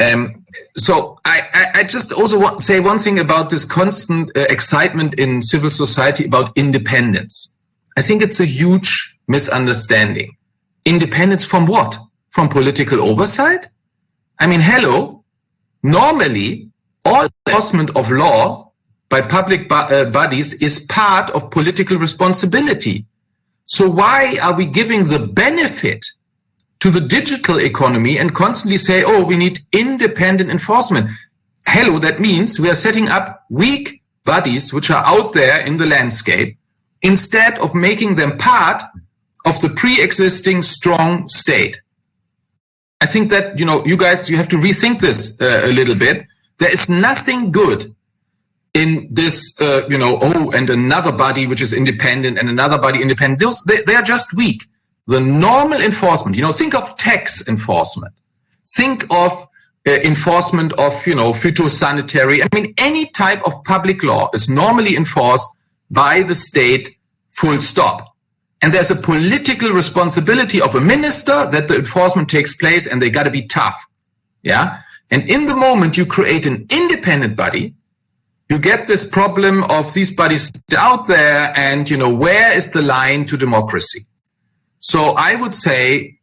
um, so I, I, I, just also want say one thing about this constant uh, excitement in civil society about independence. I think it's a huge misunderstanding. Independence from what? From political oversight? I mean, hello, normally all enforcement of law by public uh, bodies is part of political responsibility. So why are we giving the benefit to the digital economy and constantly say, oh, we need independent enforcement? Hello, that means we are setting up weak bodies which are out there in the landscape instead of making them part of the pre-existing strong state. I think that, you know, you guys, you have to rethink this uh, a little bit there is nothing good in this, uh, you know, oh, and another body which is independent and another body independent. Those, they, they are just weak. The normal enforcement, you know, think of tax enforcement. Think of uh, enforcement of, you know, phytosanitary. I mean, any type of public law is normally enforced by the state full stop. And there's a political responsibility of a minister that the enforcement takes place and they got to be tough. Yeah. And in the moment you create an independent body, you get this problem of these bodies out there and, you know, where is the line to democracy? So I would say,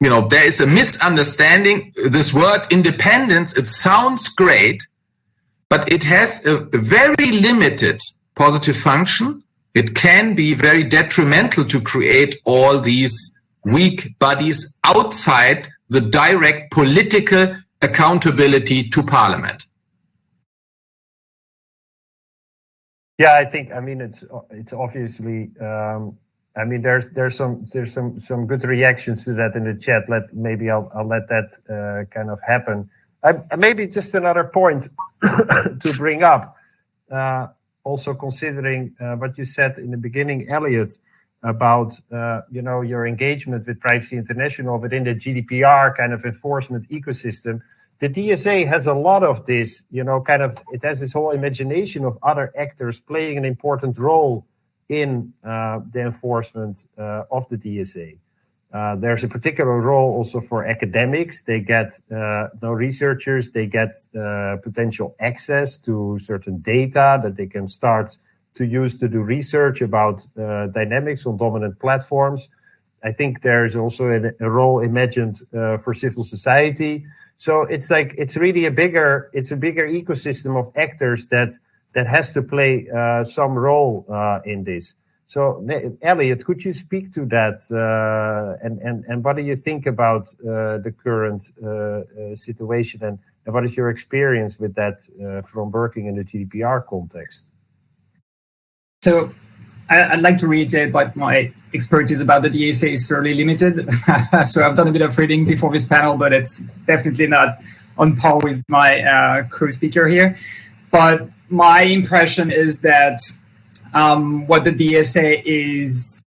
you know, there is a misunderstanding. This word independence, it sounds great, but it has a, very limited positive function. It can be very detrimental to create all these weak bodies outside the direct political accountability to Parliament? Yeah, I think. I mean, it's it's obviously. Um, I mean, there's there's some there's some some good reactions to that in the chat. Let maybe I'll I'll let that uh, kind of happen. Maybe just another point *coughs* to bring up. Uh, also considering uh, what you said in the beginning, Elliot, about you know your engagement with Privacy International within the GDPR kind of enforcement ecosystem. The DSA has a lot of this, you know, kind of it has this whole imagination of other actors playing an important role in uh, the enforcement uh, of the DSA. Uh, there's a particular role also for academics. They get uh, no researchers. They get uh, potential access to certain data that they can start to use to do research about uh, dynamics on dominant platforms. I think there's also a, a role imagined for civil society. So it's like it's really a bigger it's a bigger ecosystem of actors that that has to play uh, some role uh, in this. So Elliot, could you speak to that uh, and and and what do you think about uh, the current situation and, and what is your experience with that from working in the GDPR context? So I, would like to reiterate but my expertise about the DSA is fairly limited. *laughs* so I've done a bit of reading before this panel, but it's definitely not on par with my uh, co-speaker here. But my impression is that um, what the DSA is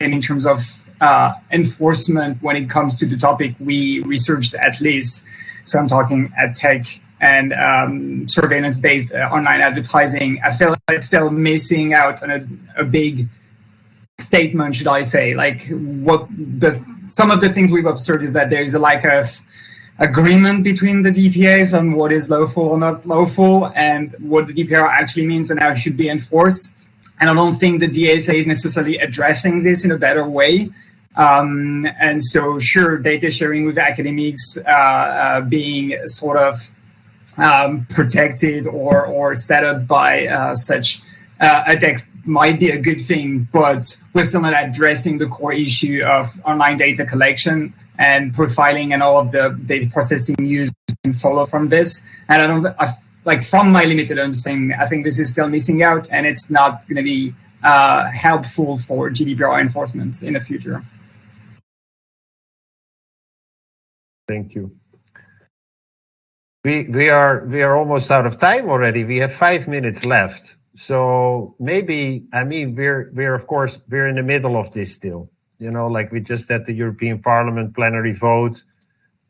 in terms of uh, enforcement when it comes to the topic we researched at least. So I'm talking ad tech and um, surveillance-based uh, online advertising. I feel like it's still missing out on a, a big statement, should I say? Like what the some of the things we've observed is that there is a lack of agreement between the DPAs on what is lawful or not lawful and what the GDPR actually means and how it should be enforced. And I don't think the DSA is necessarily addressing this in a better way. Um, and so, sure, data sharing with academics uh, uh, being sort of um, protected or, or set up by uh, such uh, a text might be a good thing, but we're still not addressing the core issue of online data collection and profiling and all of the data processing used and follow from this. And I don't I, like from my limited understanding, I think this is still missing out, and it's not going to be uh, helpful for GDPR enforcement in the future. Thank you. We we are we are almost out of time already. We have five minutes left. So maybe I mean we're we're of course we're in the middle of this still. You know, like we just had the European Parliament plenary vote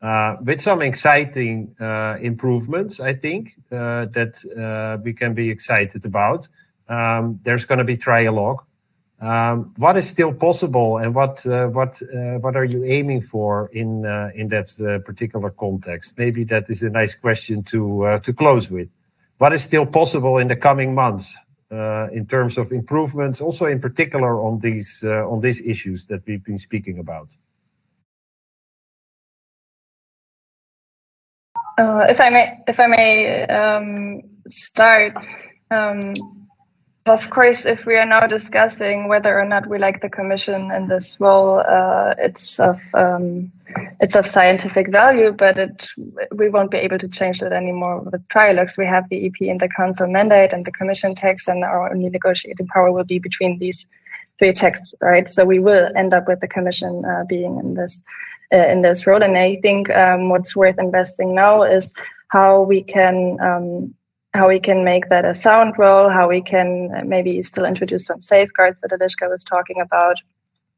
uh, with some exciting uh, improvements, I think, uh, that uh, we can be excited about. Um, there's going to be trialogue. Um, what is still possible, and what uh, what uh, what are you aiming for in in that particular context? Maybe that is a nice question to to close with. What is still possible in the coming months? Uh, in terms of improvements, also in particular on these uh, on these issues that we've been speaking about? Uh, if I may, if I may um, start, um, of course, if we are now discussing whether or not we like the commission in this role, uh, it's of um, it's of scientific value, but it we won't be able to change that anymore with trialogues. We have the EP and the council mandate and the commission text, and our only negotiating power will be between these three texts, right? So we will end up with the commission uh, being in this uh, in this role, and I think um, what's worth investing now is how we can um, how we can make that a sound role, how we can maybe still introduce some safeguards that Eliška was talking about,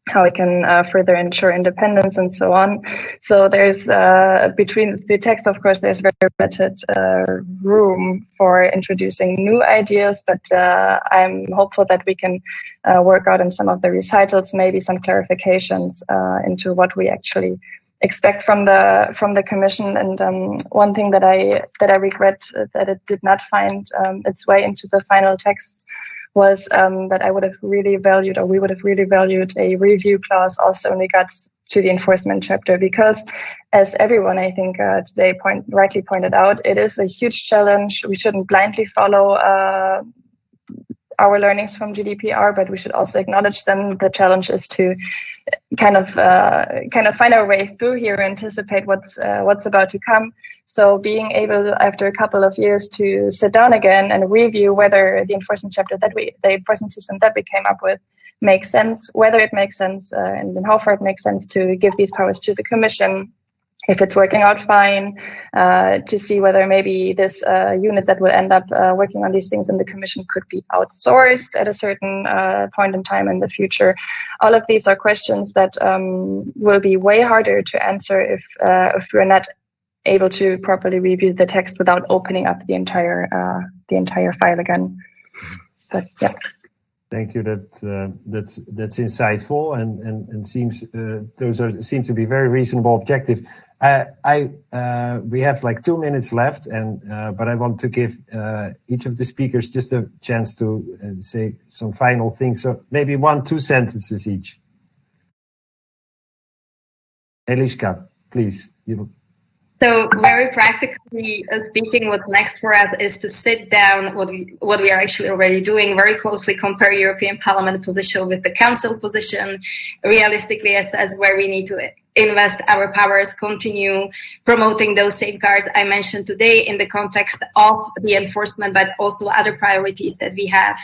how we can uh, further ensure independence and so on. So there's uh, between the text, of course, there's very limited uh, room for introducing new ideas, but uh, I'm hopeful that we can uh, work out in some of the recitals, maybe some clarifications uh, into what we actually expect from the from the commission. And um, one thing that I that I regret that it did not find um, its way into the final text was um, that I would have really valued, or we would have really valued, a review clause also in regards to the enforcement chapter, because as everyone I think uh, today point rightly pointed out, it is a huge challenge. We shouldn't blindly follow. Uh, our learnings from GDPR, but we should also acknowledge them. The challenge is to kind of uh, kind of find our way through here, anticipate what's uh, what's about to come. So being able after a couple of years to sit down again and review whether the enforcement chapter that we the enforcement system that we came up with makes sense, whether it makes sense, uh, and how far it makes sense to give these powers to the commission if it's working out fine, uh, to see whether maybe this uh, unit that will end up uh, working on these things in the commission could be outsourced at a certain uh, point in time in the future. All of these are questions that um, will be way harder to answer if uh, if we're not able to properly review the text without opening up the entire uh, the entire file again. But yeah. Thank you. That uh, that's that's insightful and and and seems uh, those are seem to be very reasonable objective. I uh, we have like two minutes left, and uh, but I want to give uh, each of the speakers just a chance to say some final things. So maybe one, two sentences each. Eliška, please. You so very practically uh, speaking, what's next for us is to sit down what we what we are actually already doing, very closely compare European Parliament position with the Council position, realistically assess where we need to invest our powers, continue promoting those safeguards I mentioned today in the context of the enforcement, but also other priorities that we have,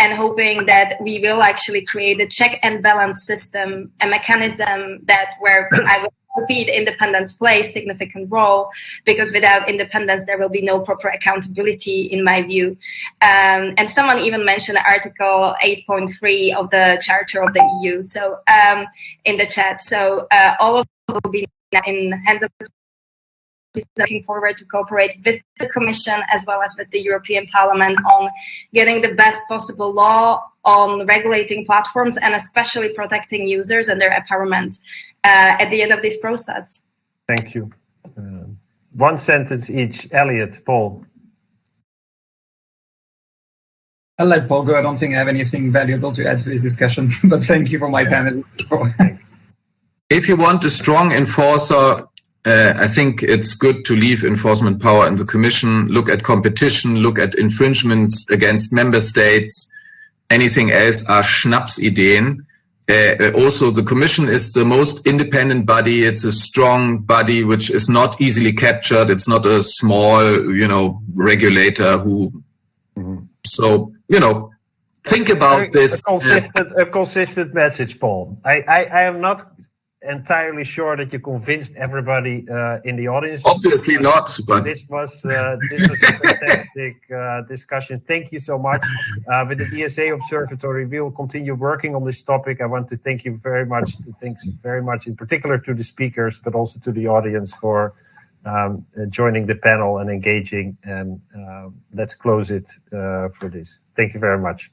and hoping that we will actually create a check and balance system, a mechanism that where I will repeat, independence plays significant role because without independence, there will be no proper accountability, in my view. Um, and someone even mentioned Article 8.3 of the Charter of the EU. So um, in the chat, so uh, all of will be in hands of looking forward to cooperate with the Commission as well as with the European Parliament on getting the best possible law on regulating platforms and especially protecting users and their empowerment at the end of this process. Thank you. Uh, one sentence each. Elliot, Paul. I'll let Paul go. I don't think I have anything valuable to add to this discussion, *laughs* but thank you for my panel. *laughs* if you want a strong enforcer uh, I think it's good to leave enforcement power in the Commission, look at competition, look at infringements against member states. Anything else are Schnapsideen. Uh, also, the Commission is the most independent body. It's a strong body which is not easily captured. It's not a small, you know, regulator who. Mm -hmm. So, you know, think about this. A consistent, a consistent message, Paul. I, I, I am not entirely sure that you convinced everybody uh, in the audience. Obviously not, but this was uh, this was a fantastic uh, discussion. Thank you so much. Uh, with the DSA Observatory, we will continue working on this topic. I want to thank you very much. Thanks very much, in particular to the speakers, but also to the audience for um, joining the panel and engaging. And uh, let's close it uh, for this. Thank you very much.